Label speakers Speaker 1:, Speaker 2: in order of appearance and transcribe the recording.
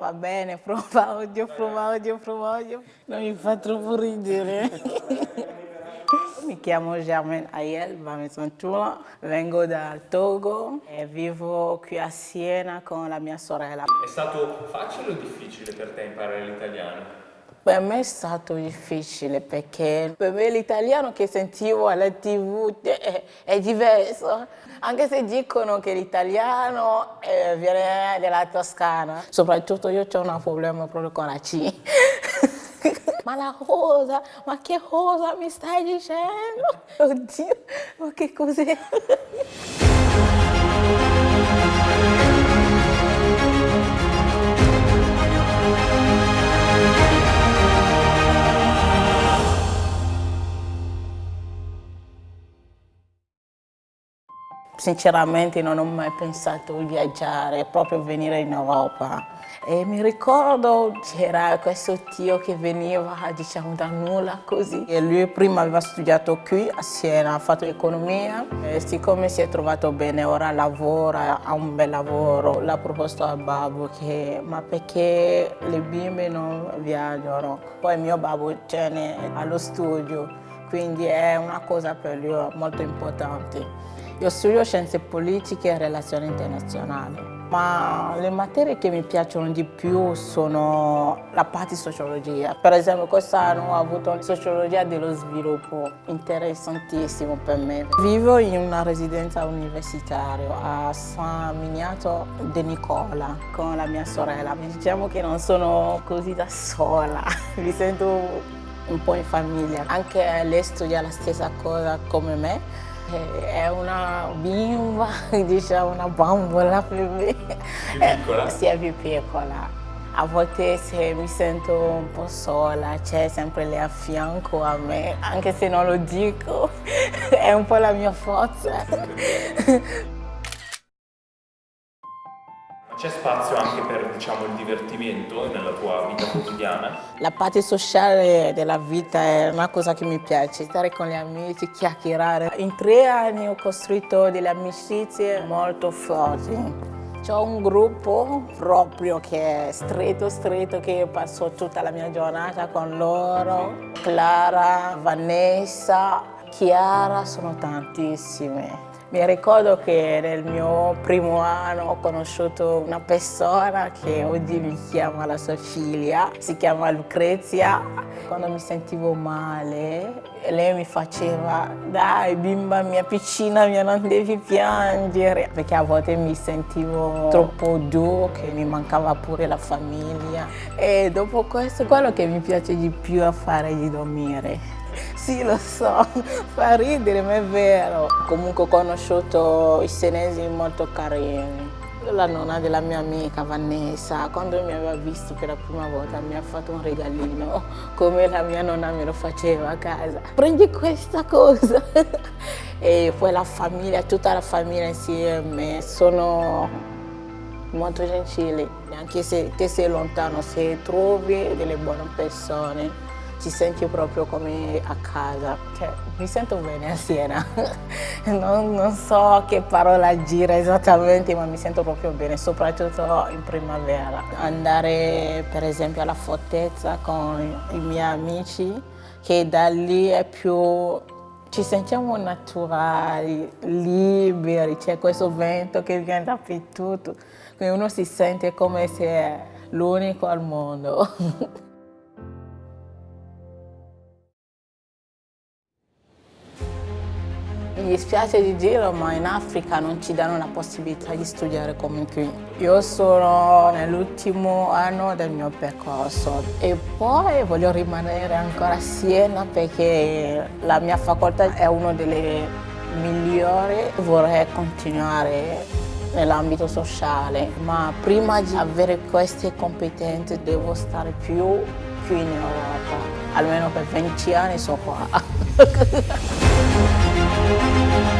Speaker 1: Va bene, prova odio, prova odio, prova odio. Non mi fa troppo ridere. Mi chiamo Germaine Ayel Bamesantula, vengo dal Togo e vivo qui a Siena con la mia sorella.
Speaker 2: È stato facile o difficile per te imparare l'italiano?
Speaker 1: Per me è stato difficile perché per me l'italiano che sentivo alla tv è, è diverso, anche se dicono che l'italiano eh, viene dalla Toscana. Soprattutto io ho un problema proprio con la C. ma la cosa, ma che cosa mi stai dicendo? Oddio, ma che cos'è? Sinceramente non ho mai pensato di viaggiare, proprio venire in Europa. E mi ricordo c'era questo tio che veniva diciamo da nulla così. E lui prima aveva studiato qui a Siena, ha fatto economia e siccome si è trovato bene ora lavora, ha un bel lavoro, l'ha proposto al babbo che ma perché le bimbe non viaggiano? Poi mio babbo tiene allo studio, quindi è una cosa per lui molto importante. Io studio scienze politiche e relazioni internazionali, ma le materie che mi piacciono di più sono la parte sociologia. Per esempio quest'anno ho avuto sociologia dello sviluppo, interessantissimo per me. Vivo in una residenza universitaria a San Miniato de Nicola con la mia sorella. Diciamo che non sono così da sola, mi sento un po' in famiglia. Anche lei studia la stessa cosa come me è una bimba, diciamo una bambola per me.
Speaker 2: Più piccola?
Speaker 1: Sì, è più piccola. A volte se mi sento un po' sola, c'è sempre lei a fianco a me, anche se non lo dico, è un po' la mia forza.
Speaker 2: C'è spazio anche per diciamo, il divertimento nella tua vita quotidiana?
Speaker 1: La parte sociale della vita è una cosa che mi piace, stare con gli amici, chiacchierare. In tre anni ho costruito delle amicizie molto forti. C'ho un gruppo proprio che è stretto, stretto, che passo tutta la mia giornata con loro. Clara, Vanessa, Chiara, sono tantissime. Mi ricordo che nel mio primo anno ho conosciuto una persona che oggi mi chiama la sua figlia, si chiama Lucrezia. Quando mi sentivo male, lei mi faceva dai bimba mia piccina mia non devi piangere perché a volte mi sentivo troppo giù che mi mancava pure la famiglia e dopo questo quello che mi piace di più è fare di dormire sì, lo so, fa ridere, ma è vero. Comunque ho conosciuto i senesi molto carini. La nonna della mia amica Vanessa, quando mi aveva visto per la prima volta, mi ha fatto un regalino, come la mia nonna me lo faceva a casa. Prendi questa cosa! e poi la famiglia, tutta la famiglia insieme, sono molto gentili. Anche se sei lontano, se trovi delle buone persone, ti senti proprio come a casa. Cioè, mi sento bene a Siena. non, non, so che parola gira esattamente, ma mi sento proprio bene, soprattutto in primavera. Andare per esempio alla fortezza con i miei amici, che da lì è più ci sentiamo naturali, liberi, c'è questo vento che viene dappertutto, quindi uno si sente come se è l'unico al mondo. Mi dispiace di dirlo, ma in Africa non ci danno la possibilità di studiare come qui. Io sono nell'ultimo anno del mio percorso e poi voglio rimanere ancora a Siena perché la mia facoltà è una delle migliori. Vorrei continuare nell'ambito sociale, ma prima di avere queste competenze devo stare più, più in Europa. Almeno per 20 anni sono qua.